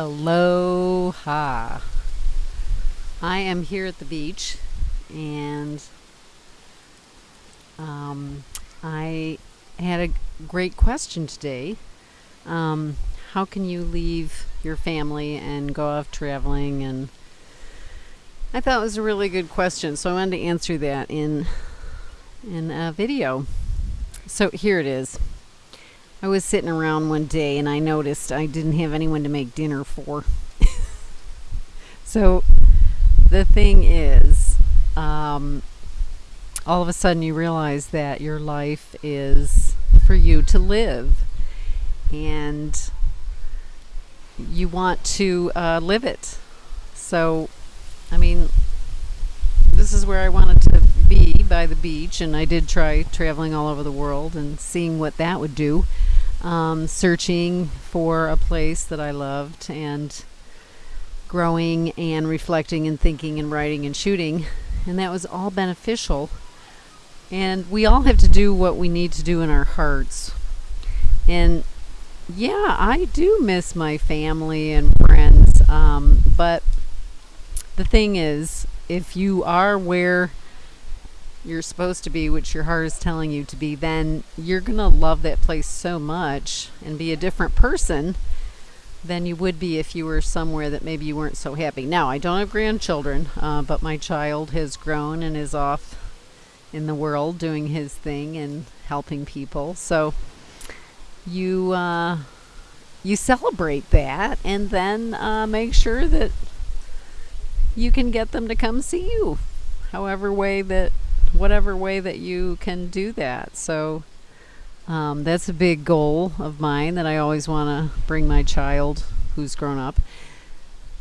Aloha. I am here at the beach and um, I had a great question today. Um, how can you leave your family and go off traveling? And I thought it was a really good question, so I wanted to answer that in in a video. So here it is. I was sitting around one day and I noticed I didn't have anyone to make dinner for. so the thing is, um, all of a sudden you realize that your life is for you to live and you want to uh, live it. So, I mean, this is where I wanted to by the beach, and I did try traveling all over the world and seeing what that would do um, searching for a place that I loved and growing and reflecting and thinking and writing and shooting. And that was all beneficial. And we all have to do what we need to do in our hearts. And yeah, I do miss my family and friends. Um, but the thing is, if you are where you're supposed to be, which your heart is telling you to be, then you're going to love that place so much and be a different person than you would be if you were somewhere that maybe you weren't so happy. Now, I don't have grandchildren, uh, but my child has grown and is off in the world doing his thing and helping people. So you uh, you celebrate that and then uh, make sure that you can get them to come see you however way that whatever way that you can do that. So um, that's a big goal of mine that I always want to bring my child who's grown up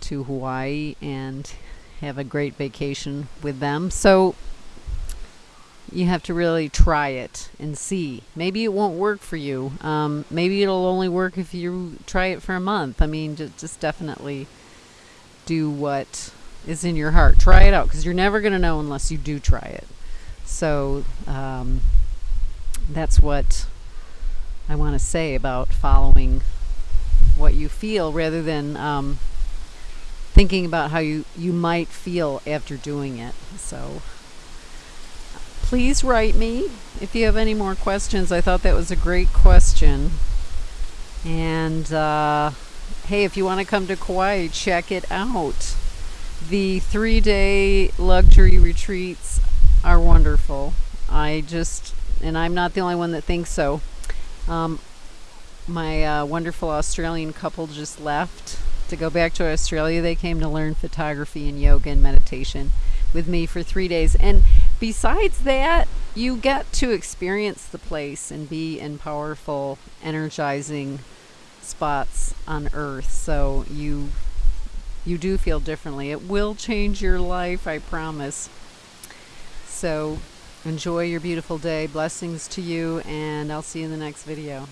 to Hawaii and have a great vacation with them. So you have to really try it and see. Maybe it won't work for you. Um, maybe it'll only work if you try it for a month. I mean, just, just definitely do what is in your heart. Try it out because you're never going to know unless you do try it. So um, that's what I want to say about following what you feel rather than um, thinking about how you, you might feel after doing it. So please write me if you have any more questions. I thought that was a great question. And uh, hey, if you want to come to Kauai, check it out. The three day luxury retreats are wonderful. I just, and I'm not the only one that thinks so. Um, my uh, wonderful Australian couple just left to go back to Australia. They came to learn photography and yoga and meditation with me for three days. And besides that, you get to experience the place and be in powerful, energizing spots on earth. So you you do feel differently. It will change your life, I promise. So enjoy your beautiful day. Blessings to you, and I'll see you in the next video.